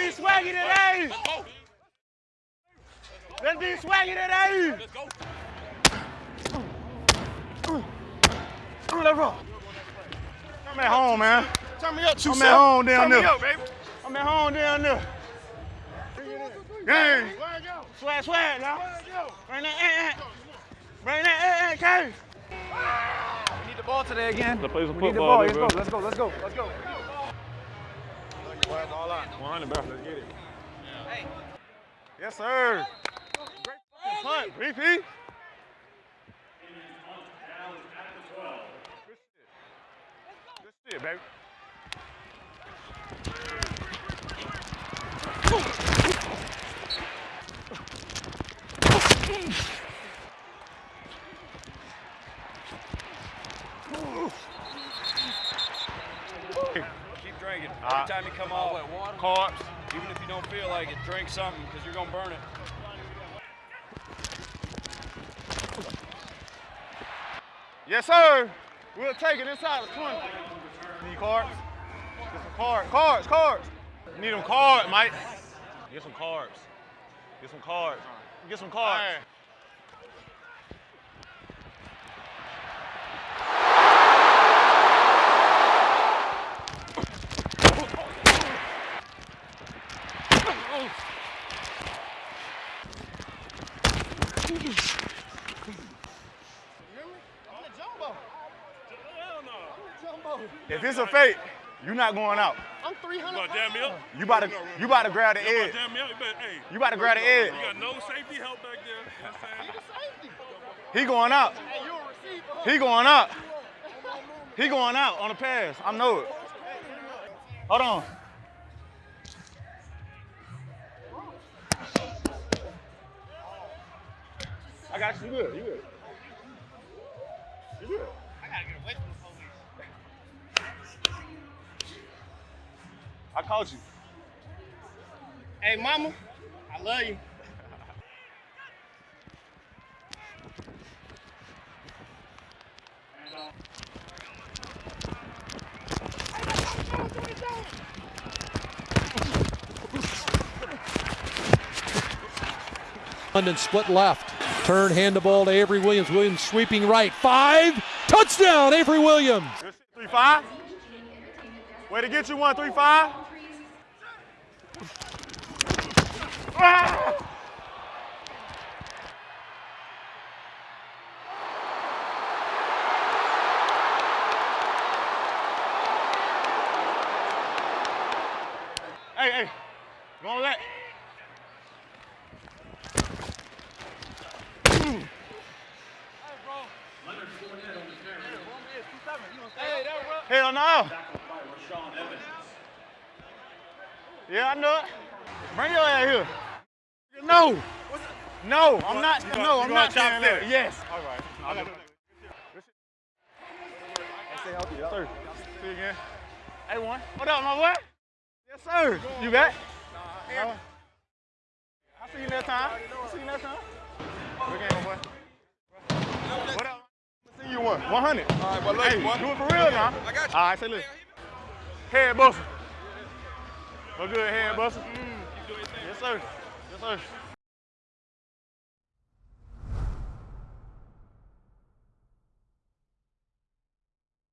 be swaggy today. Let's be swaggy today. Let's go. Let's roll. I'm at home, man. Turn me up, two I'm at home down Turn there. me up, baby. I'm at home down there. Gang. Swag, swag, now. Bring that, eh, eh. Bring that, eh, eh, K. We need the ball today again. Let's play some We need the ball. Let's go. Let's go. Let's go. Let's go. 100, bro. Let's get it. Yes, sir. Great fucking punt, BP. Good shit, baby. Keep drinking. Every Uh, time you come off, Carbs. even if you don't feel like it, drink something because you're gonna burn it. Yes, sir. We'll take it inside the 20. Need cards? Get some cards. Cards, cards. Need them cards, Mike. Get some cards. Get some cards. Get some cards. If it's a fake, you're not going out. I'm 300. You gonna me up? You about to, you about to grab the edge. jam me up? You better, about to grab the edge. You got no safety help back there. You know what I'm? He going out. He going out. He going out on the pass. I know it. Hold on. Got you. You good. You good. You good. I gotta get away from the police. I caught you. Hey, mama, I love you. London split left. Turn, hand the ball to Avery Williams. Williams sweeping right. Five. Touchdown, Avery Williams. Three five. Way to get you one, three five. Ah! Hey, hey, go on. Hell no. Yeah, I know it. Bring your ass here. No. No, I'm not. No, I'm not that. that? Yes. All right. I got it. Stay healthy, sir. See you again. Hey, one. What up, my boy? Yes, sir. You back? No. I'll see you next time. See you next time. What up? I'll see you one. 100. All right, well, Hey, love do it for real now. I got you. All right, say look. Head buster. Go good, head buster. Mm. Yes, sir. Yes, sir.